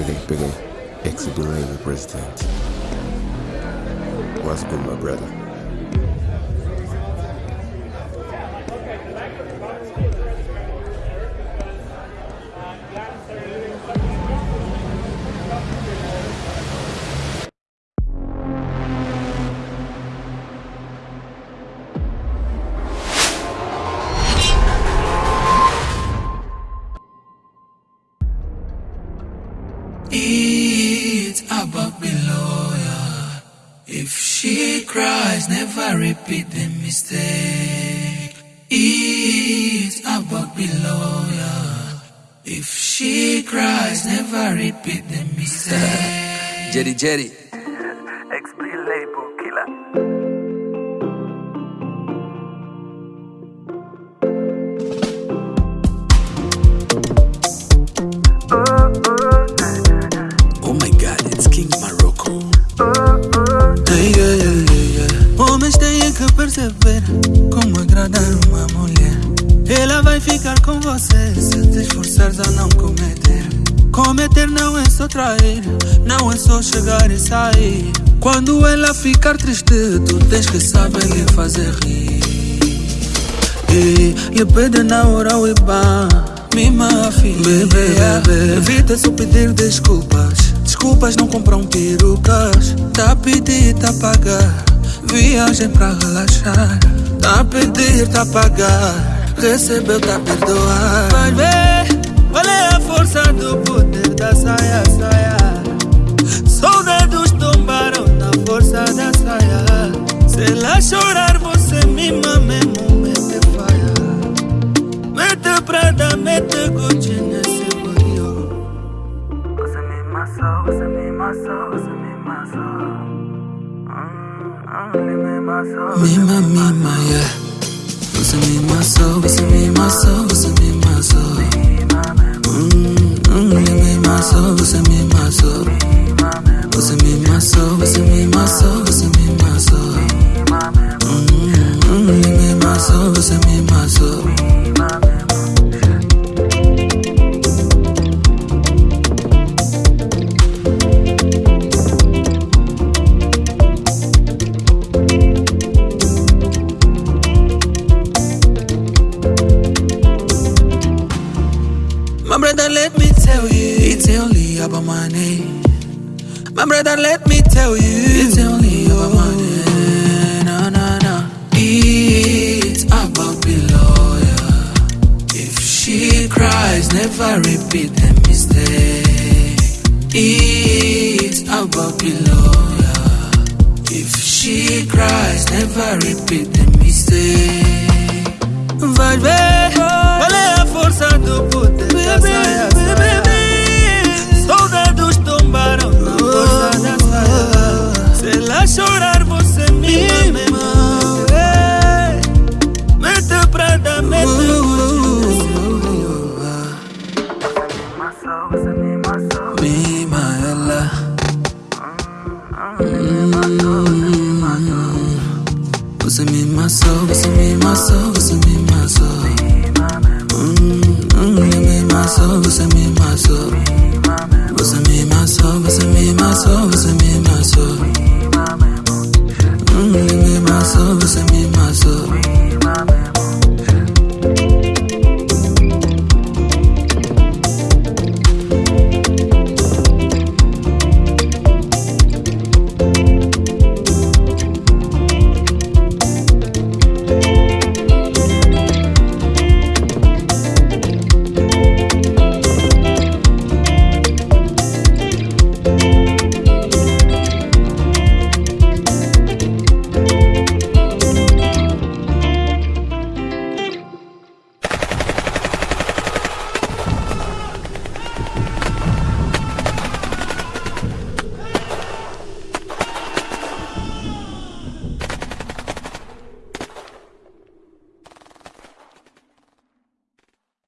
Peguei, peguei. Ex-Belay president. What's good, my brother? It's about below ya. If she cries, never repeat the mistake. It's about below ya. If she cries, never repeat the mistake. Jerry Jerry. Explain label killer. Perceber como agradar uma mulher. Ela vai ficar com você se te esforçares a não cometer. Cometer não é só trair, não é só chegar e sair. Quando ela ficar triste, tu tens que saber lhe fazer rir. E lhe pede na hora o IBAN Mima filha Bebê, bebê Evita só pedir desculpas Desculpas não compram perucas Tá a pedir, tá a pagar Viagem pra relaxar Tá pedir, tá pagar Recebeu, tá perdoar. Vai ver Qual é a força do poder da saia, saia. Soldados tombaram na força da saia. Se ela chorar você mima mesmo mete faia Mete prada, mete Gucci nesse bodio Você me amassou, você me amassou, você me amassou. Hum, me amassou. Mima, mima, yeah Você me amassou, você me amassou, você me amassou Hum, hum, ele me amassou, você me amassou Você me amassou, você me let me tell you, it's only about money. My brother, let me tell you, it's only about money. No, no, no. It's about below ya. If she cries, never repeat the mistake. It's about below ya. If she cries, never repeat the mistake. Vai ver é a força do Você me amassou, você me amassou, você me amassou Hum, hum, ele me amassou, você me amassou Você me amassou, você me amassou, você me amassou Hum, ele me amassou, você me amassou